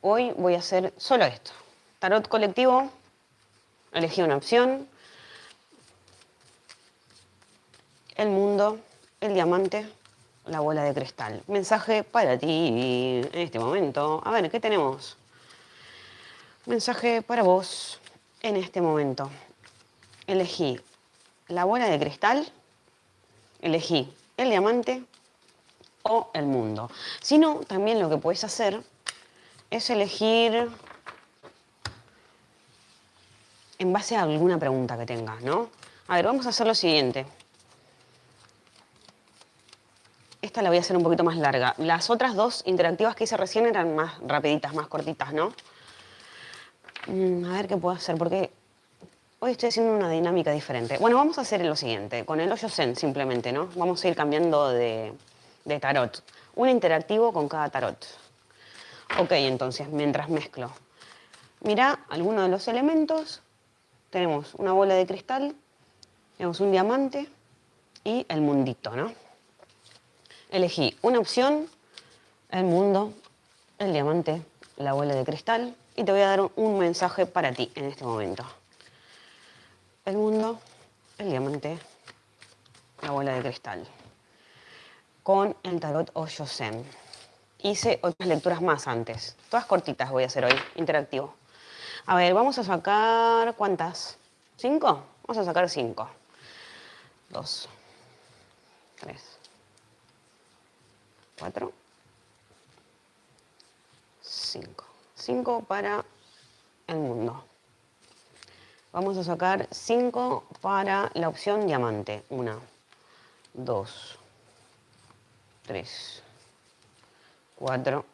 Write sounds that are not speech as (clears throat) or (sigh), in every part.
Hoy voy a hacer solo esto. Tarot colectivo, elegí una opción. El mundo, el diamante, la bola de cristal. Mensaje para ti en este momento. A ver, ¿qué tenemos? Mensaje para vos en este momento. Elegí la bola de cristal, elegí el diamante o el mundo. Si no, también lo que puedes hacer es elegir en base a alguna pregunta que tengas, ¿no? A ver, vamos a hacer lo siguiente. Esta la voy a hacer un poquito más larga. Las otras dos interactivas que hice recién eran más rapiditas, más cortitas, ¿no? Mm, a ver qué puedo hacer, porque hoy estoy haciendo una dinámica diferente. Bueno, vamos a hacer lo siguiente, con el hoyo zen simplemente, ¿no? Vamos a ir cambiando de, de tarot. Un interactivo con cada tarot. Ok, entonces, mientras mezclo. Mira algunos de los elementos. Tenemos una bola de cristal, tenemos un diamante y el mundito, ¿no? Elegí una opción, el mundo, el diamante, la bola de cristal y te voy a dar un mensaje para ti en este momento. El mundo, el diamante, la bola de cristal. Con el tarot Osho Zen hice otras lecturas más antes. Todas cortitas voy a hacer hoy, interactivo. A ver, vamos a sacar, ¿cuántas? ¿Cinco? Vamos a sacar cinco. Dos. Tres. Cuatro. Cinco. Cinco para el mundo. Vamos a sacar cinco para la opción diamante. Una, dos, tres, 4,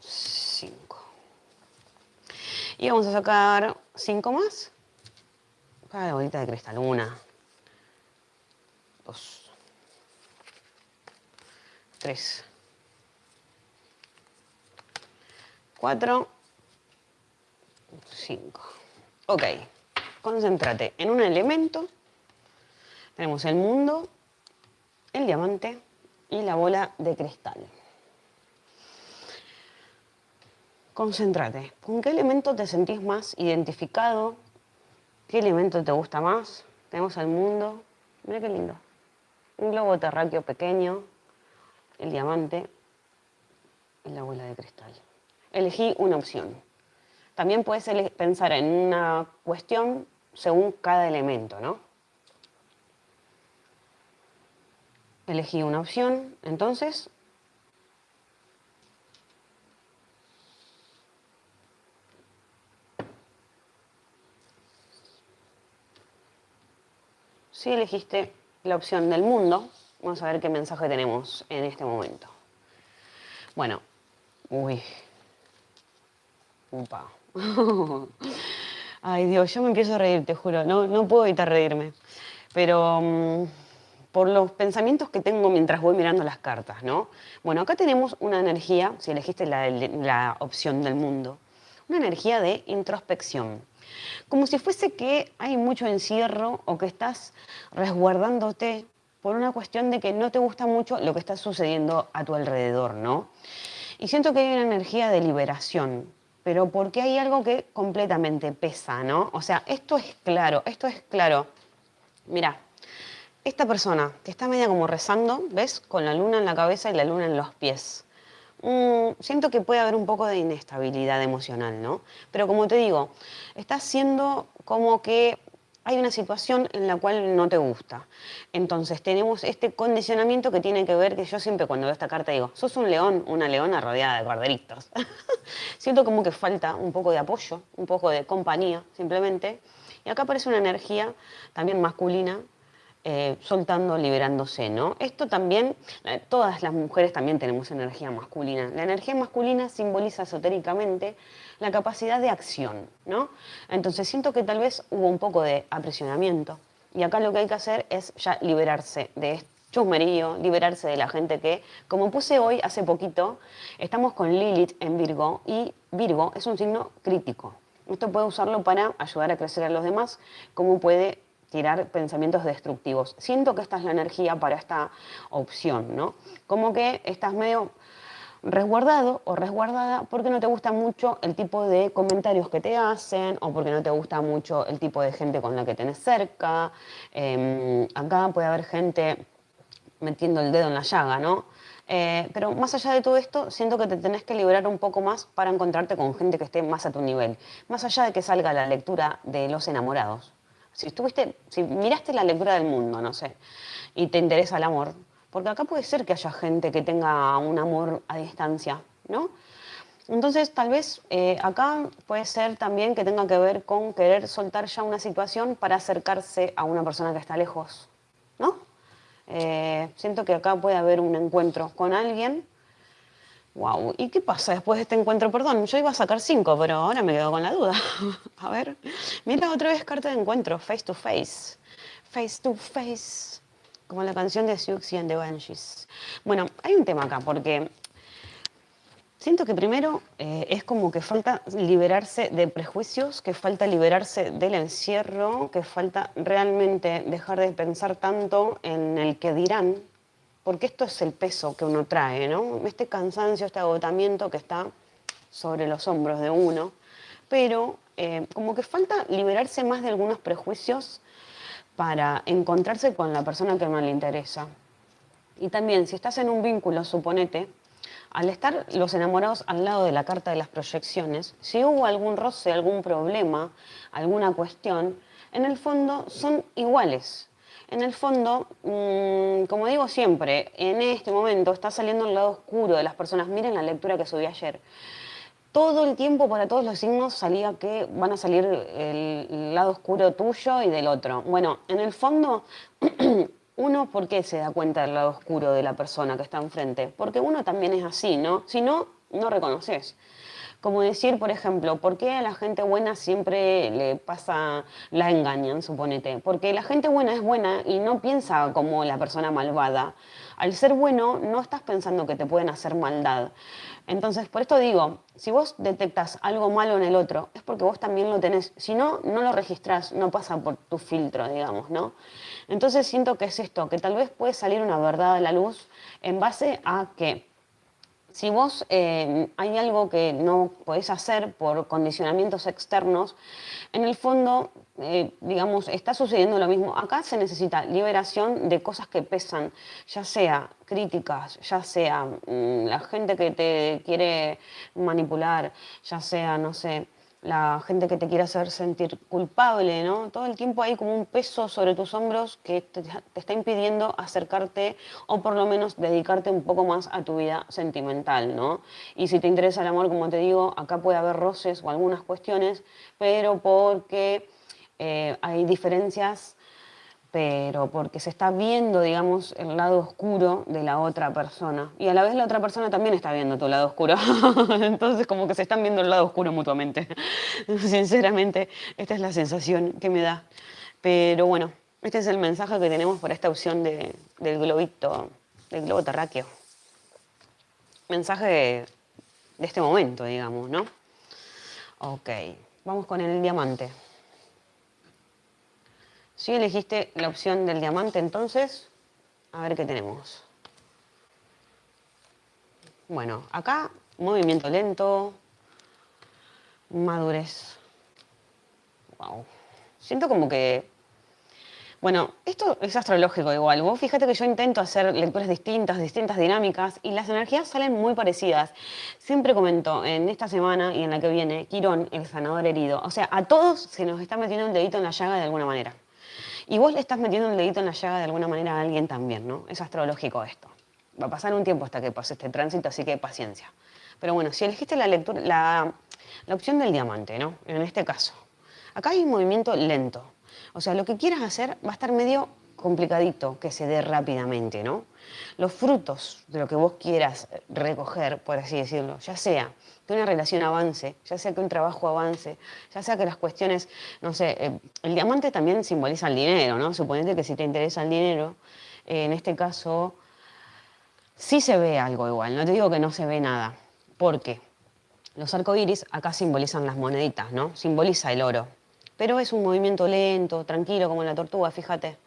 5. Y vamos a sacar 5 más. Cada bolita de cristal. 1, 2, 3, 4, 5. Ok, concéntrate en un elemento. Tenemos el mundo, el diamante y la bola de cristal. Concéntrate. ¿Con qué elemento te sentís más identificado? ¿Qué elemento te gusta más? Tenemos al mundo. Mira qué lindo. Un globo terráqueo pequeño, el diamante y la bola de cristal. Elegí una opción. También puedes pensar en una cuestión según cada elemento, ¿no? Elegí una opción, entonces Si elegiste la opción del mundo, vamos a ver qué mensaje tenemos en este momento. Bueno, uy, upa. (laughs) Ay Dios, yo me empiezo a reír, te juro, no, no puedo evitar reírme. Pero mm, por los pensamientos que tengo mientras voy mirando las cartas, ¿no? Bueno, acá tenemos una energía, si elegiste la, opción del mundo, una energía de introspección como si fuese que hay mucho encierro o que estás resguardándote por una cuestión de que no te gusta mucho lo que está sucediendo a tu alrededor, ¿no? Y siento que hay una energía de liberación, pero porque hay algo que completamente pesa, ¿no? O sea, esto es claro, esto es claro. Mira, esta persona que está media como rezando, ¿ves? Con la luna en la cabeza y la luna en los pies. Mm, siento que puede haber un poco de inestabilidad emocional, ¿no? Pero como te digo, estás siendo como que hay una situación en la cual no te gusta. Entonces tenemos este condicionamiento que tiene que ver que yo siempre cuando veo esta carta digo, sos un león, una leona rodeada de corderitos. (laughs) Siento como que falta un poco de apoyo, un poco de compañía, simplemente. Y acá aparece una energía también masculina eh, soltando, liberándose, ¿no? Esto también, eh, todas las mujeres también tenemos energía masculina. La energía masculina simboliza esotéricamente la capacidad de acción, ¿no? Entonces siento que tal vez hubo un poco de apresionamiento y acá lo que hay que hacer es ya liberarse de este chusmerío, liberarse de la gente que, como puse hoy hace poquito, estamos con Lilith en Virgo y Virgo es un signo crítico. Esto puede usarlo para ayudar a crecer a los demás, como puede tirar pensamientos destructivos. Siento que esta es la energía para esta opción, ¿no? Como que estás medio resguardado o resguardada porque no te gusta mucho el tipo de comentarios que te hacen o porque no te gusta mucho el tipo de gente con la que tenés cerca. Em, acá puede haber gente metiendo el dedo en la llaga, ¿no? Eh, pero más allá de todo esto, siento que te tenés que liberar un poco más para encontrarte con gente que esté más a tu nivel. Más allá de que salga la lectura de los enamorados. Si estuviste, si miraste la lectura del mundo, no sé, y te interesa el amor, porque acá puede ser que haya gente que tenga un amor a distancia, ¿no? Entonces, tal vez eh, acá puede ser también que tenga que ver con querer soltar ya una situación para acercarse a una persona que está lejos, ¿no? Eh, siento que acá puede haber un encuentro con alguien. Wow, ¿y qué pasa después de este encuentro? Perdón, yo iba a sacar cinco, pero ahora me quedo con la duda. (laughs) a ver, mira otra vez carta de encuentro, face to face. Face to face. Como la canción de Siouxsie and the Banshees. Bueno, hay un tema acá, porque Siento que primero eh, es como que falta liberarse de prejuicios, que falta liberarse del encierro, que falta realmente dejar de pensar tanto en el que dirán, porque esto es el peso que uno trae, ¿no? Este cansancio, este agotamiento que está sobre los hombros de uno, pero eh, como que falta liberarse más de algunos prejuicios para encontrarse con la persona que uno le interesa. Y también, si estás en un vínculo, suponete, al estar los enamorados al lado de la carta de las proyecciones, si hubo algún roce, algún problema, alguna cuestión, en el fondo son iguales. En el fondo, mm, como digo siempre, en este momento está saliendo el lado oscuro de las personas. Miren la lectura que subí ayer. Todo el tiempo para todos los signos salía que van a salir el lado oscuro tuyo y del otro. Bueno, en el fondo (clears throat) uno, ¿por qué se da cuenta del lado oscuro de la persona que está enfrente? Porque uno también es así, ¿no? Si no, no reconoces. Como decir, por ejemplo, ¿por qué a la gente buena siempre le pasa, la engañan, suponete? Porque la gente buena es buena y no piensa como la persona malvada. Al ser bueno, no estás pensando que te pueden hacer maldad. Entonces, por esto digo, si vos detectas algo malo en el otro, es porque vos también lo tenés. Si no, no lo registrás, no pasa por tu filtro, digamos, ¿no? Entonces siento que es esto, que tal vez puede salir una verdad a la luz en base a que si vos eh, hay algo que no podés hacer por condicionamientos externos, en el fondo, eh, digamos, está sucediendo lo mismo. Acá se necesita liberación de cosas que pesan, ya sea críticas, ya sea mm, la gente que te quiere manipular, ya sea, no sé, la gente que te quiere hacer sentir culpable, ¿no? Todo el tiempo hay como un peso sobre tus hombros que te, está impidiendo acercarte o por lo menos dedicarte un poco más a tu vida sentimental, ¿no? Y si te interesa el amor, como te digo, acá puede haber roces o algunas cuestiones, pero porque eh, hay diferencias pero porque se está viendo, digamos, el lado oscuro de la otra persona. Y a la vez la otra persona también está viendo tu lado oscuro. (laughs) Entonces como que se están viendo el lado oscuro mutuamente. (laughs) Sinceramente, esta es la sensación que me da. Pero bueno, este es el mensaje que tenemos para esta opción de, del globito, del globo terráqueo. Mensaje de, de este momento, digamos, ¿no? Ok, vamos con el diamante. Si elegiste la opción del diamante, entonces, a ver qué tenemos. Bueno, acá movimiento lento, madurez. Wow. Siento como que... Bueno, esto es astrológico igual. Vos fíjate que yo intento hacer lecturas distintas, distintas dinámicas, y las energías salen muy parecidas. Siempre comento en esta semana y en la que viene, Quirón, el sanador herido. O sea, a todos se nos está metiendo un dedito en la llaga de alguna manera. Y vos le estás metiendo un dedito en la llaga de alguna manera a alguien también, ¿no? Es astrológico esto. Va a pasar un tiempo hasta que pase este tránsito, así que paciencia. Pero bueno, si elegiste la, lectura, la, la opción del diamante, ¿no? En este caso. Acá hay un movimiento lento. O sea, lo que quieras hacer va a estar medio complicadito que se dé rápidamente, ¿no? Los frutos de lo que vos quieras recoger, por así decirlo, ya sea que una relación avance, ya sea que un trabajo avance, ya sea que las cuestiones, no sé, eh, el diamante también simboliza el dinero, ¿no? Suponete que si te interesa el dinero, eh, en este caso, sí se ve algo igual, no te digo que no se ve nada, porque los arcoíris acá simbolizan las moneditas, ¿no? Simboliza el oro. pero es un movimiento lento, tranquilo, como la tortuga, fíjate.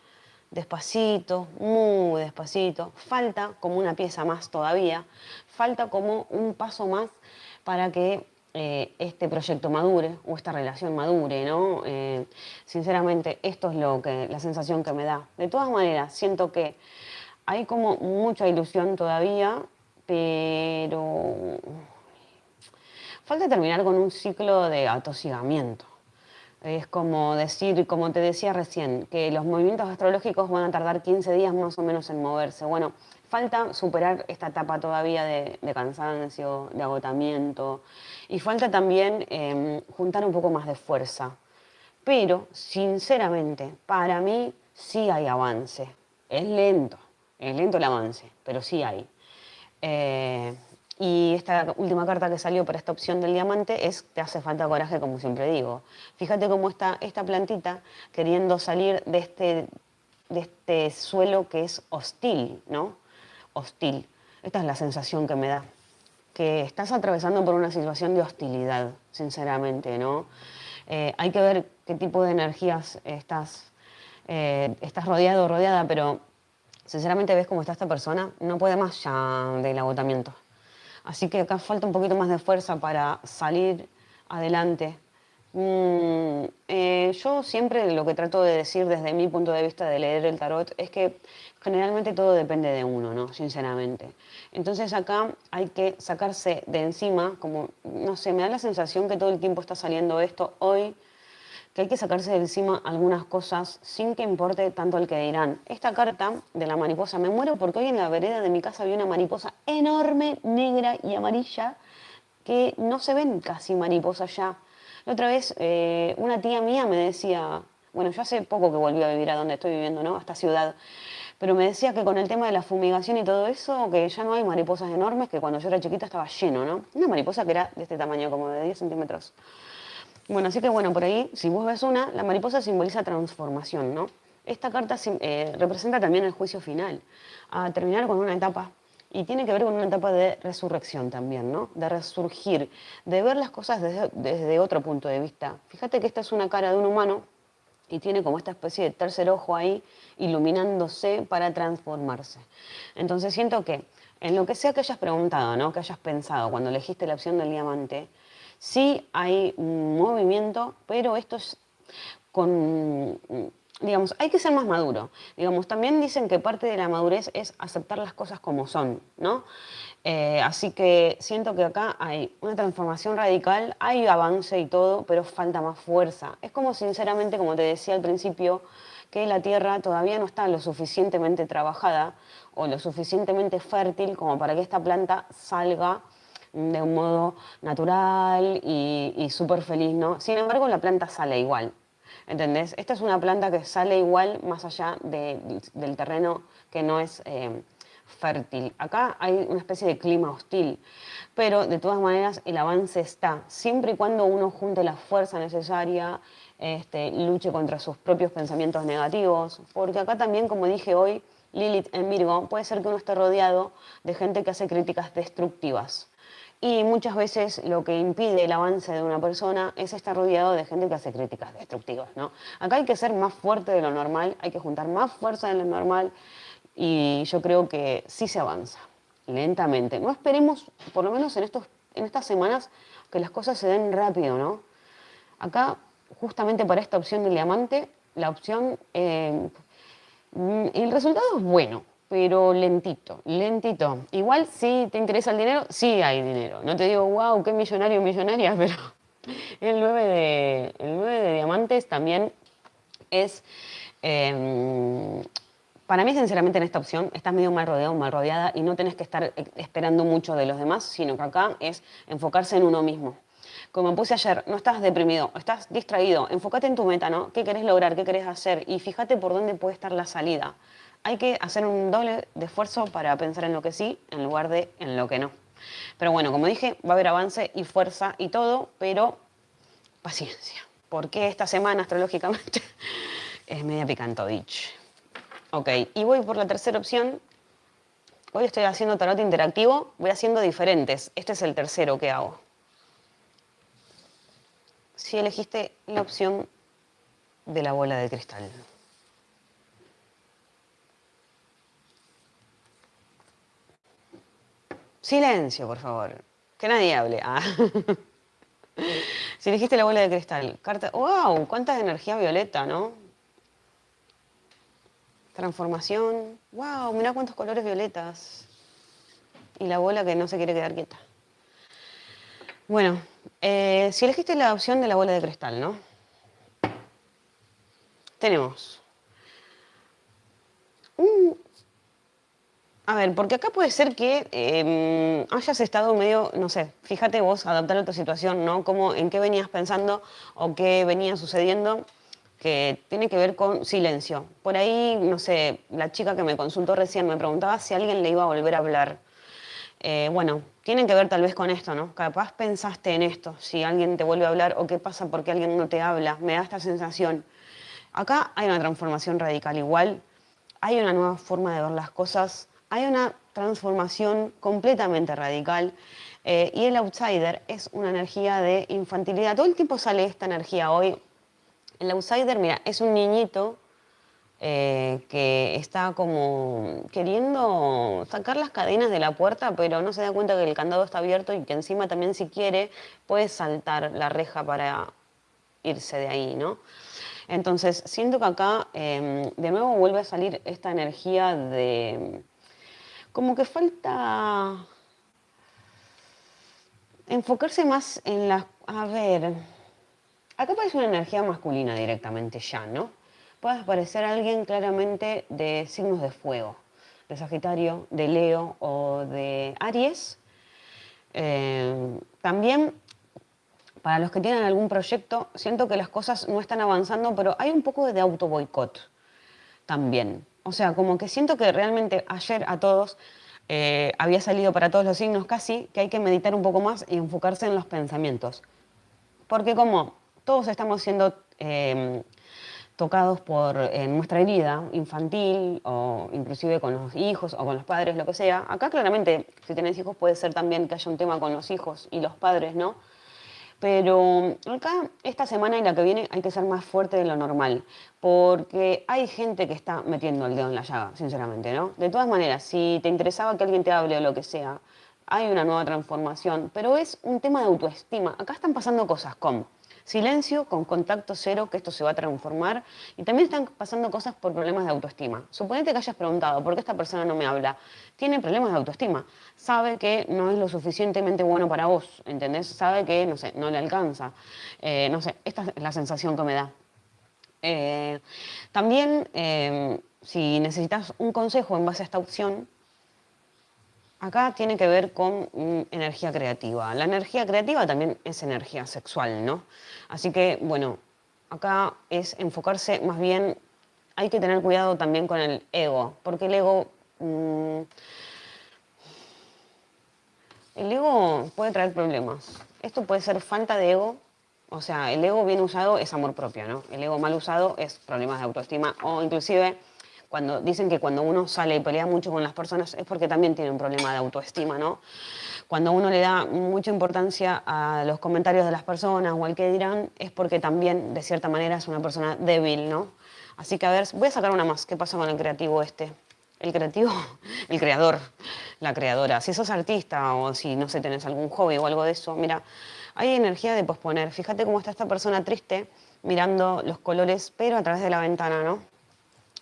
Despacito, muy despacito. Falta como una pieza más todavía, falta como un paso más para que eh, este proyecto madure o esta relación madure, ¿no? Eh, sinceramente, esto es lo que, la sensación que me da. De todas maneras, siento que hay como mucha ilusión todavía, pero falta terminar con un ciclo de atosigamiento. Es como decir, como te decía recién, que los movimientos astrológicos van a tardar 15 días más o menos en moverse. Bueno, falta superar esta etapa todavía de, cansancio, de agotamiento, y falta también em, juntar un poco más de fuerza. Pero, sinceramente, para mí sí hay avance. Es lento, es lento el avance, pero sí hay. Eh, y esta última carta que salió para esta opción del diamante es te hace falta coraje, como siempre digo. Fíjate cómo está esta plantita queriendo salir de este, de este suelo que es hostil, ¿no? Hostil. Esta es la sensación que me da. Que estás atravesando por una situación de hostilidad, sinceramente, ¿no? Eh, hay que ver qué tipo de energías estás, eh, estás rodeado o rodeada, pero sinceramente ves cómo está esta persona, no puede más ya del agotamiento. Así que acá falta un poquito más de fuerza para salir adelante. Mm, eh, yo siempre lo que trato de decir desde mi punto de vista de leer el tarot es que generalmente todo depende de uno, ¿no? Sinceramente. Entonces acá hay que sacarse de encima, como, no sé, me da la sensación que todo el tiempo está saliendo esto hoy que hay que sacarse de encima algunas cosas sin que importe tanto el que dirán. Esta carta de la mariposa, me muero porque hoy en la vereda de mi casa había una mariposa enorme, negra y amarilla, que no se ven casi mariposas ya. La otra vez eh, una tía mía me decía, bueno, yo hace poco que volví a vivir a donde estoy viviendo, ¿no? A esta ciudad. Pero me decía que con el tema de la fumigación y todo eso, que ya no hay mariposas enormes, que cuando yo era chiquita estaba lleno, ¿no? Una mariposa que era de este tamaño, como de 10 centímetros. Bueno, así que bueno, por ahí, si vos ves una, la mariposa simboliza transformación, ¿no? Esta carta eh, representa también el juicio final, a terminar con una etapa y tiene que ver con una etapa de resurrección también, ¿no? De resurgir, de ver las cosas desde, desde, otro punto de vista. Fíjate que esta es una cara de un humano y tiene como esta especie de tercer ojo ahí iluminándose para transformarse. Entonces siento que en lo que sea que hayas preguntado, ¿no? Que hayas pensado cuando elegiste la opción del diamante, Sí hay movimiento, pero esto es con, digamos, hay que ser más maduro. Digamos, también dicen que parte de la madurez es aceptar las cosas como son, ¿no? Eh, así que siento que acá hay una transformación radical, hay avance y todo, pero falta más fuerza. Es como sinceramente, como te decía al principio, que la tierra todavía no está lo suficientemente trabajada o lo suficientemente fértil como para que esta planta salga de un modo natural y, súper feliz, ¿no? Sin embargo, la planta sale igual, ¿entendés? Esta es una planta que sale igual más allá del terreno que no es eh, fértil. Acá hay una especie de clima hostil, pero de todas maneras el avance está, siempre y cuando uno junte la fuerza necesaria, este, luche contra sus propios pensamientos negativos, porque acá también, como dije hoy, Lilith en Virgo, puede ser que uno esté rodeado de gente que hace críticas destructivas. Y muchas veces lo que impide el avance de una persona es estar rodeado de gente que hace críticas destructivas. ¿no? Acá hay que ser más fuerte de lo normal, hay que juntar más fuerza de lo normal y yo creo que sí se avanza, lentamente. No esperemos, por lo menos en, estos, en estas semanas, que las cosas se den rápido. ¿no? Acá, justamente para esta opción del diamante, la opción, eh, el resultado es bueno pero lentito, lentito. Igual si te interesa el dinero, sí hay dinero. No te digo, wow, qué millonario, millonaria, (laughs) pero el 9 de, el 9 de diamantes también es... Em, para mí, sinceramente, en esta opción estás medio mal rodeado, mal rodeada y no tenés que estar esperando mucho de los demás, sino que acá es enfocarse en uno mismo. Como puse ayer, no estás deprimido, estás distraído, enfócate en tu meta, ¿no? ¿Qué querés lograr? ¿Qué querés hacer? Y fíjate por dónde puede estar la salida hay que hacer un doble de esfuerzo para pensar en lo que sí en lugar de en lo que no. Pero bueno, como dije, va a haber avance y fuerza y todo, pero paciencia. Porque esta semana astrológicamente (laughs) es media picantodich. Ok, y voy por la tercera opción. Hoy estoy haciendo tarot interactivo, voy haciendo diferentes. Este es el tercero que hago. Si elegiste la opción de la bola de cristal. Silencio, por favor. Que nadie hable. Ah. (laughs) si elegiste la bola de cristal, carta. ¡Wow! ¡Cuánta energía violeta, ¿no? Transformación. ¡Wow! Mirá cuántos colores violetas. Y la bola que no se quiere quedar quieta. Bueno, eh, si elegiste la opción de la bola de cristal, ¿no? Tenemos un a ver, porque acá puede ser que em, hayas estado medio, no sé, fíjate vos, adaptar a tu situación, ¿no? Cómo, en qué venías pensando o qué venía sucediendo que tiene que ver con silencio. Por ahí, no sé, la chica que me consultó recién me preguntaba si alguien le iba a volver a hablar. Eh, bueno, tiene que ver tal vez con esto, ¿no? Capaz pensaste en esto, si alguien te vuelve a hablar o qué pasa porque alguien no te habla, me da esta sensación. Acá hay una transformación radical igual, hay una nueva forma de ver las cosas, hay una transformación completamente radical eh, y el outsider es una energía de infantilidad. Todo el tiempo sale esta energía hoy. El outsider, mira, es un niñito eh, que está como queriendo sacar las cadenas de la puerta, pero no se da cuenta que el candado está abierto y que encima también si quiere puede saltar la reja para irse de ahí, ¿no? Entonces, siento que acá em, de nuevo vuelve a salir esta energía de como que falta enfocarse más en la... A ver, acá parece una energía masculina directamente ya, ¿no? Puede aparecer alguien claramente de signos de fuego, de Sagitario, de Leo o de Aries. Eh, también, para los que tienen algún proyecto, siento que las cosas no están avanzando, pero hay un poco de auto boicot también. O sea, como que siento que realmente ayer a todos eh, había salido para todos los signos casi, que hay que meditar un poco más y enfocarse en los pensamientos. Porque como todos estamos siendo em, tocados por nuestra herida infantil o inclusive con los hijos o con los padres, lo que sea, acá claramente si tenés hijos puede ser también que haya un tema con los hijos y los padres, ¿no? Pero acá, esta semana y la que viene, hay que ser más fuerte de lo normal, porque hay gente que está metiendo el dedo en la llaga, sinceramente, ¿no? De todas maneras, si te interesaba que alguien te hable o lo que sea, hay una nueva transformación, pero es un tema de autoestima. Acá están pasando cosas con silencio, con contacto cero, que esto se va a transformar. Y también están pasando cosas por problemas de autoestima. Suponete que hayas preguntado, ¿por qué esta persona no me habla? Tiene problemas de autoestima. Sabe que no es lo suficientemente bueno para vos, ¿entendés? Sabe que, no sé, no le alcanza. Eh, no sé, esta es la sensación que me da. Eh, también, eh, si necesitas un consejo en base a esta opción, Acá tiene que ver con mm, energía creativa. La energía creativa también es energía sexual, ¿no? Así que, bueno, acá es enfocarse más bien, hay que tener cuidado también con el ego, porque el ego... Mm, el ego puede traer problemas. Esto puede ser falta de ego, o sea, el ego bien usado es amor propio, ¿no? El ego mal usado es problemas de autoestima o inclusive cuando dicen que cuando uno sale y pelea mucho con las personas es porque también tiene un problema de autoestima, ¿no? Cuando uno le da mucha importancia a los comentarios de las personas o al que dirán, es porque también, de cierta manera, es una persona débil, ¿no? Así que, a ver, voy a sacar una más. ¿Qué pasa con el creativo este? El creativo, (laughs) el creador, la creadora. Si sos artista o si, no sé, tenés algún hobby o algo de eso, mira, hay energía de posponer. Fíjate cómo está esta persona triste mirando los colores, pero a través de la ventana, ¿no?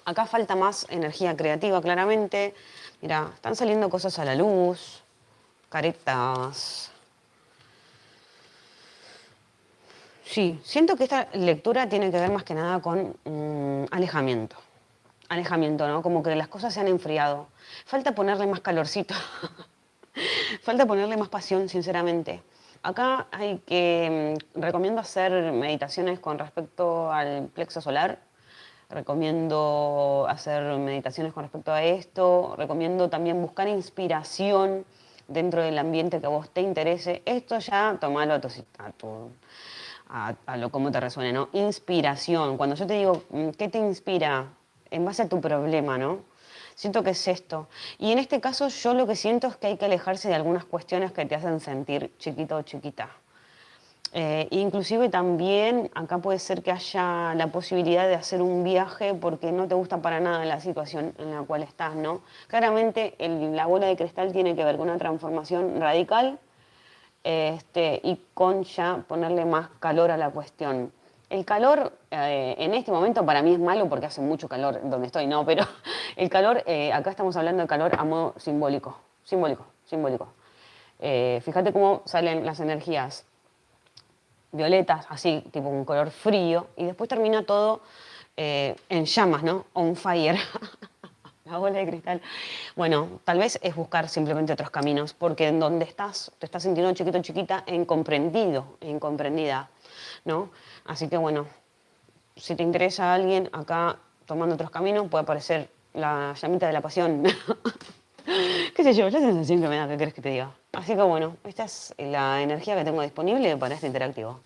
Acá falta más energía creativa, claramente. Mira, están saliendo cosas a la luz, caretas. Sí, siento que esta lectura tiene que ver más que nada con mm, alejamiento. Alejamiento, ¿no? Como que las cosas se han enfriado. Falta ponerle más calorcito. (laughs) Falta ponerle más pasión, sinceramente. Acá hay que, mm, recomiendo hacer meditaciones con respecto al plexo solar, recomiendo hacer meditaciones con respecto a esto, recomiendo también buscar inspiración dentro del ambiente que a vos te interese. Esto ya tomalo a, tu, a, a, lo como te resuene, ¿no? Inspiración. Cuando yo te digo, mm, ¿qué te inspira? En base a tu problema, ¿no? Siento que es esto. Y en este caso yo lo que siento es que hay que alejarse de algunas cuestiones que te hacen sentir chiquito o chiquita. Eh, inclusive también acá puede ser que haya la posibilidad de hacer un viaje porque no te gusta para nada la situación en la cual estás, ¿no? Claramente la bola de cristal tiene que ver con una transformación radical este, y con ya ponerle más calor a la cuestión. El calor eh, en este momento para mí es malo porque hace mucho calor donde estoy, no, pero (laughs) el calor, eh, acá estamos hablando de calor a modo simbólico, simbólico, simbólico. fíjate cómo salen las energías violetas, así, tipo un color frío, y después termina todo eh, en llamas, ¿no? On fire. (laughs) La bola de cristal. Bueno, tal vez es buscar simplemente otros caminos, porque en donde estás, te estás sintiendo chiquito, chiquita, incomprendido, incomprendida, ¿no? Así que bueno, si te interesa alguien acá tomando otros caminos, puede aparecer la llamita de la pasión. (laughs) ¿Qué sé yo? La sensación que me da, ¿qué que te diga? Así que bueno, esta es la energía que tengo disponible para este interactivo.